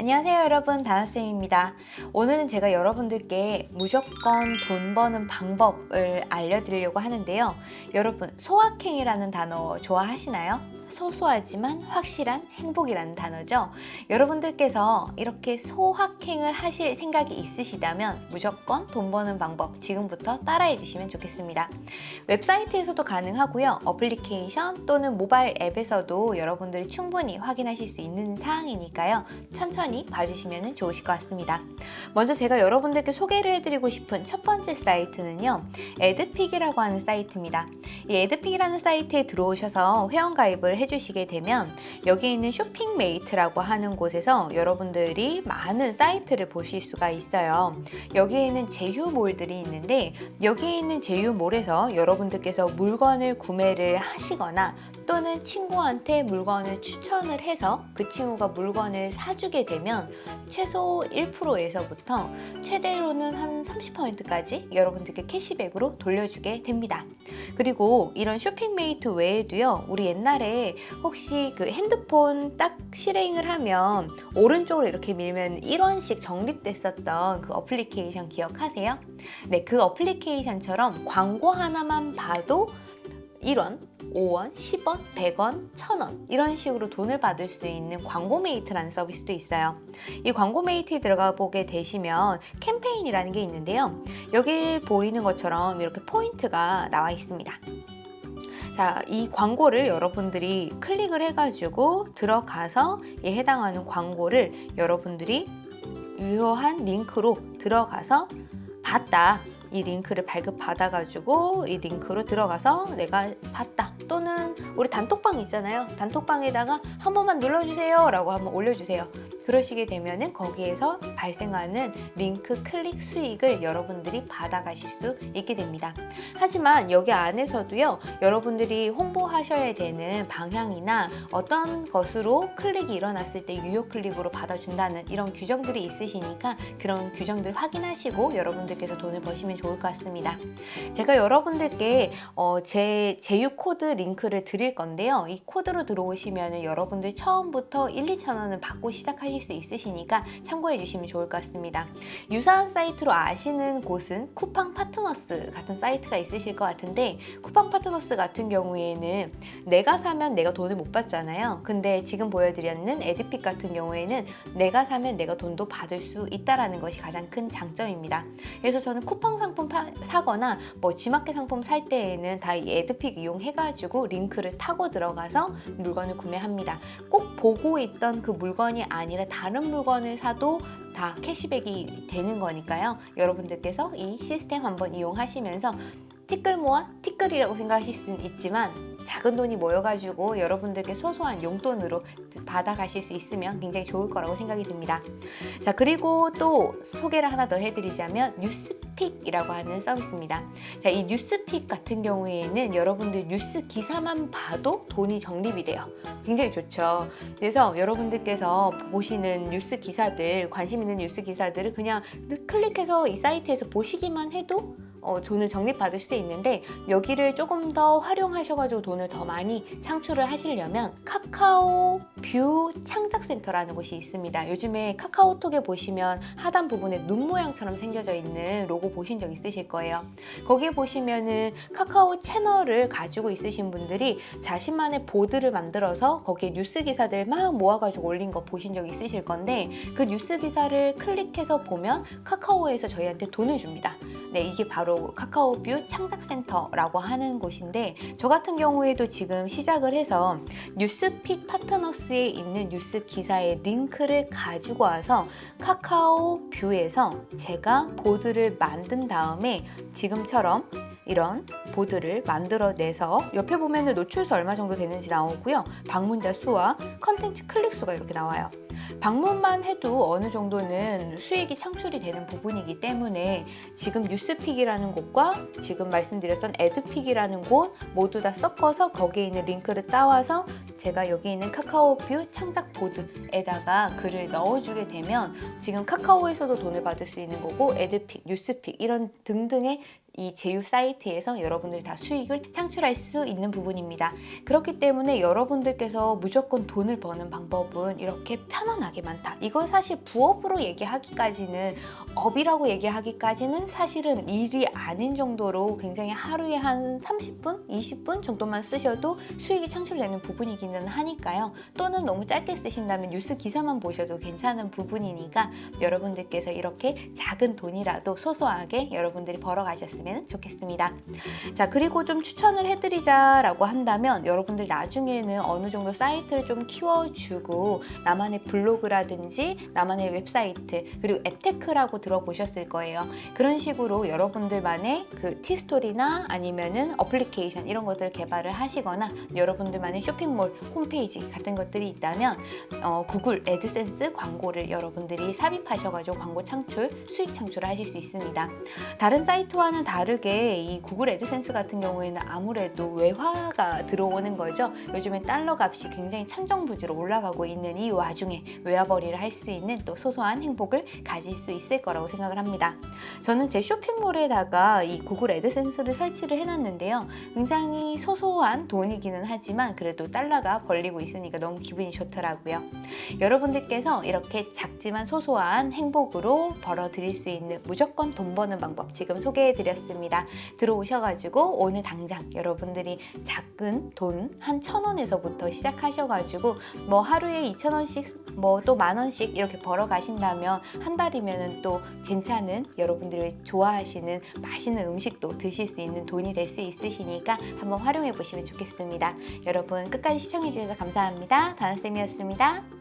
안녕하세요 여러분. 다나쌤입니다. 오늘은 제가 여러분들께 무조건 돈 버는 방법을 알려드리려고 하는데요. 여러분 소확행이라는 단어 좋아하시나요? 소소하지만 확실한 행복이라는 단어죠. 여러분들께서 이렇게 소확행을 하실 생각이 있으시다면 무조건 돈 버는 방법 지금부터 따라해 주시면 좋겠습니다. 웹사이트에서도 가능하고요. 어플리케이션 또는 모바일 앱에서도 여러분들이 충분히 확인하실 수 있는 사항이니까요. 천천히 봐주시면 좋으실 것 같습니다. 먼저 제가 여러분들께 소개를 해드리고 싶은 첫 번째 사이트는요. 애드픽이라고 하는 사이트입니다. 이 애드픽이라는 사이트에 들어오셔서 회원가입을 해주시게 되면 여기 있는 쇼핑메이트라고 하는 곳에서 여러분들이 많은 사이트를 보실 수가 있어요. 여기에는 제휴몰들이 있는데 여기에 있는 제휴몰에서 여러분들께서 물건을 구매를 하시거나 또는 친구한테 물건을 추천을 해서 그 친구가 물건을 사주게 되면 최소 1%에서부터 최대로는 한 30%까지 여러분들께 캐시백으로 돌려주게 됩니다. 그리고 이런 쇼핑메이트 외에도요 우리 옛날에 혹시 그 핸드폰 딱 실행을 하면 오른쪽으로 이렇게 밀면 1원씩 적립됐었던 그 어플리케이션 기억하세요? 네, 그 어플리케이션처럼 광고 하나만 봐도 1원 5원, 10원, 100원, 1000원 이런 식으로 돈을 받을 수 있는 광고메이트라는 서비스도 있어요. 이 광고메이트에 들어가 보게 되시면 캠페인이라는 게 있는데요. 여기 보이는 것처럼 이렇게 포인트가 나와 있습니다. 자, 이 광고를 여러분들이 클릭을 해가지고 들어가서 이 해당하는 광고를 여러분들이 유효한 링크로 들어가서 봤다. 이 링크를 발급받아가지고 이 링크로 들어가서 내가 봤다. 또는 우리 단톡방 있잖아요. 단톡방에다가 한 번만 눌러주세요. 라고 한번 올려주세요 그러시게 되면은 거기에서 발생하는 링크 클릭 수익을 여러분들이 받아가실 수 있게 됩니다. 하지만 여기 안에서도요, 여러분들이 홍보하셔야 되는 방향이나 어떤 것으로 클릭이 일어났을 때 유효 클릭으로 받아준다는 이런 규정들이 있으시니까 그런 규정들 확인하시고 여러분들께서 돈을 버시면 좋을 것 같습니다. 제가 여러분들께 어, 제 제휴 코드 링크를 드릴 건데요. 이 코드로 들어오시면 여러분들 처음부터 1, 2천 원을 받고 시작하실 수 있으시니까 참고해 주시면 좋을 것 같습니다. 유사한 사이트로 아시는 곳은 쿠팡 파트너스 같은 사이트가 있으실 것 같은데 쿠팡 파트너스 같은 경우에는 내가 사면 내가 돈을 못 받잖아요. 근데 지금 보여드렸는 애드픽 같은 경우에는 내가 사면 내가 돈도 받을 수 있다는 것이 가장 큰 장점입니다. 그래서 저는 쿠팡 상품 파, 사거나 뭐 지마켓 상품 살 때에는 다 이 에드픽 이용해가지고 링크를 타고 들어가서 물건을 구매합니다. 꼭 보고 있던 그 물건이 아니라 다른 물건을 사도 다 캐시백이 되는 거니까요. 여러분들께서 이 시스템 한번 이용하시면서 티끌 모아 티끌이라고 생각하실 수는 있지만 작은 돈이 모여가지고 여러분들께 소소한 용돈으로 받아가실 수 있으면 굉장히 좋을 거라고 생각이 듭니다. 자 그리고 또 소개를 하나 더 해드리자면 뉴스픽이라고 하는 서비스입니다. 자 이 뉴스픽 같은 경우에는 여러분들 뉴스 기사만 봐도 돈이 적립이 돼요. 굉장히 좋죠. 그래서 여러분들께서 보시는 뉴스 기사들 관심 있는 뉴스 기사들을 그냥 클릭해서 이 사이트에서 보시기만 해도 어, 돈을 적립받을 수 있는데 여기를 조금 더 활용하셔가지고 돈을 더 많이 창출을 하시려면 카카오 뷰 창작센터라는 곳이 있습니다. 요즘에 카카오톡에 보시면 하단 부분에 눈 모양처럼 생겨져 있는 로고 보신 적 있으실 거예요. 거기에 보시면은 카카오 채널을 가지고 있으신 분들이 자신만의 보드를 만들어서 거기에 뉴스 기사들 막 모아가지고 올린 거 보신 적 있으실 건데 그 뉴스 기사를 클릭해서 보면 카카오에서 저희한테 돈을 줍니다. 네, 이게 바로 카카오뷰 창작센터라고 하는 곳인데 저 같은 경우에도 지금 시작을 해서 뉴스픽 파트너스에 있는 뉴스 기사의 링크를 가지고 와서 카카오뷰에서 제가 보드를 만든 다음에 지금처럼 이런 보드를 만들어내서 옆에 보면 노출수 얼마 정도 되는지 나오고요. 방문자 수와 컨텐츠 클릭 수가 이렇게 나와요. 방문만 해도 어느 정도는 수익이 창출이 되는 부분이기 때문에 지금 뉴스픽이라는 곳과 지금 말씀드렸던 애드픽이라는 곳 모두 다 섞어서 거기에 있는 링크를 따와서 제가 여기 있는 카카오뷰 창작 보드에다가 글을 넣어주게 되면 지금 카카오에서도 돈을 받을 수 있는 거고 애드픽, 뉴스픽 이런 등등의 이 제휴 사이트에서 여러분들이 다 수익을 창출할 수 있는 부분입니다. 그렇기 때문에 여러분들께서 무조건 돈을 버는 방법은 이렇게 편안하게 많다. 이걸 사실 부업으로 얘기하기까지는 업이라고 얘기하기까지는 사실은 일이 아닌 정도로 굉장히 하루에 한 30분, 20분 정도만 쓰셔도 수익이 창출되는 부분이기는 하니까요. 또는 너무 짧게 쓰신다면 뉴스 기사만 보셔도 괜찮은 부분이니까 여러분들께서 이렇게 작은 돈이라도 소소하게 여러분들이 벌어가셨으면 좋겠습니다. 자, 그리고 좀 추천을 해드리자라고 한다면 여러분들 나중에는 어느 정도 사이트를 좀 키워주고 나만의 블로그라든지 나만의 웹사이트 그리고 앱테크라고 들어보셨을 거예요. 그런 식으로 여러분들만의 그 티스토리나 아니면은 어플리케이션 이런 것들을 개발을 하시거나 여러분들만의 쇼핑몰 홈페이지 같은 것들이 있다면 어, 구글 애드센스 광고를 여러분들이 삽입하셔가지고 광고 창출, 수익 창출을 하실 수 있습니다. 다른 사이트와는 다르게 이 구글 애드센스 같은 경우에는 아무래도 외화가 들어오는 거죠. 요즘에 달러 값이 굉장히 천정부지로 올라가고 있는 이 와중에 외화벌이를 할 수 있는 또 소소한 행복을 가질 수 있을 거라고 생각을 합니다. 저는 제 쇼핑몰에다가 이 구글 애드센스를 설치를 해놨는데요. 굉장히 소소한 돈이기는 하지만 그래도 달러가 벌리고 있으니까 너무 기분이 좋더라고요. 여러분들께서 이렇게 작지만 소소한 행복으로 벌어들일 수 있는 무조건 돈 버는 방법 지금 소개해드렸습니다. 들어오셔가지고 오늘 당장 여러분들이 작은 돈 한 천 원에서부터 시작하셔가지고 뭐 하루에 이천 원씩 뭐 또 만 원씩 이렇게 벌어 가신다면 한 달이면은 또 괜찮은 여러분들이 좋아하시는 맛있는 음식도 드실 수 있는 돈이 될 수 있으시니까 한번 활용해 보시면 좋겠습니다. 여러분 끝까지 시청해 주셔서 감사합니다. 다나쌤이었습니다.